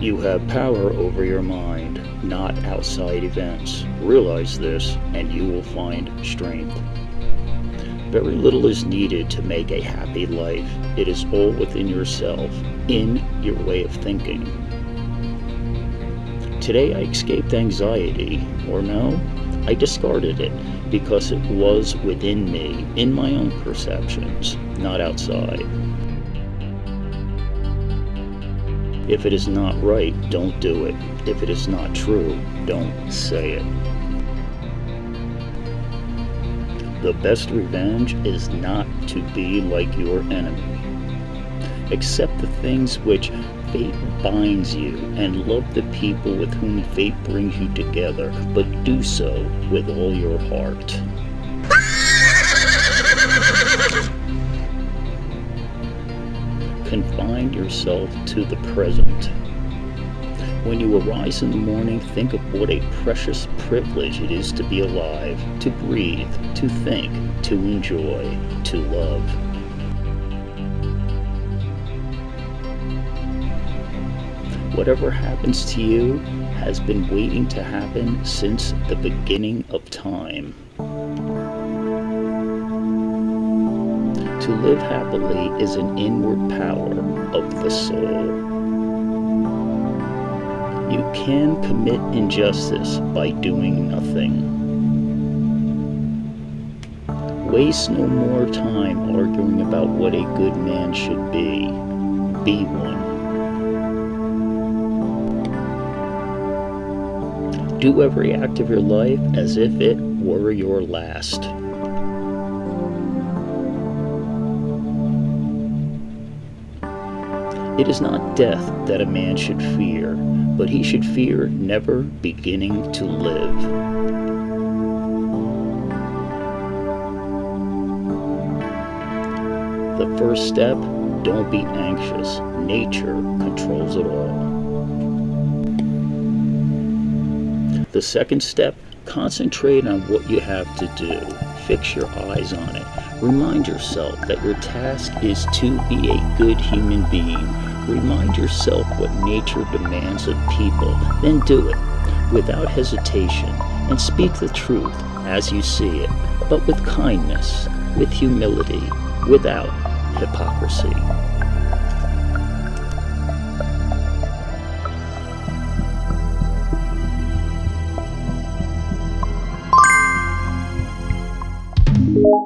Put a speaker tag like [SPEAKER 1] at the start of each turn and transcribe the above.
[SPEAKER 1] You have power over your mind, not outside events. Realize this, and you will find strength. Very little is needed to make a happy life. It is all within yourself, in your way of thinking. Today I escaped anxiety, or no, I discarded it because it was within me, in my own perceptions, not outside. If it is not right, don't do it. If it is not true, don't say it. The best revenge is not to be like your enemy. Accept the things which fate binds you and love the people with whom fate brings you together, but do so with all your heart. confine yourself to the present. When you arise in the morning, think of what a precious privilege it is to be alive, to breathe, to think, to enjoy, to love. Whatever happens to you has been waiting to happen since the beginning of time. To live happily is an inward power of the soul. You can commit injustice by doing nothing. Waste no more time arguing about what a good man should be. Be one. Do every act of your life as if it were your last. It is not death that a man should fear, but he should fear never beginning to live. The first step, don't be anxious. Nature controls it all. The second step, concentrate on what you have to do. Fix your eyes on it. Remind yourself that your task is to be a good human being. Remind yourself what nature demands of people, then do it without hesitation and speak the truth as you see it, but with kindness, with humility, without hypocrisy.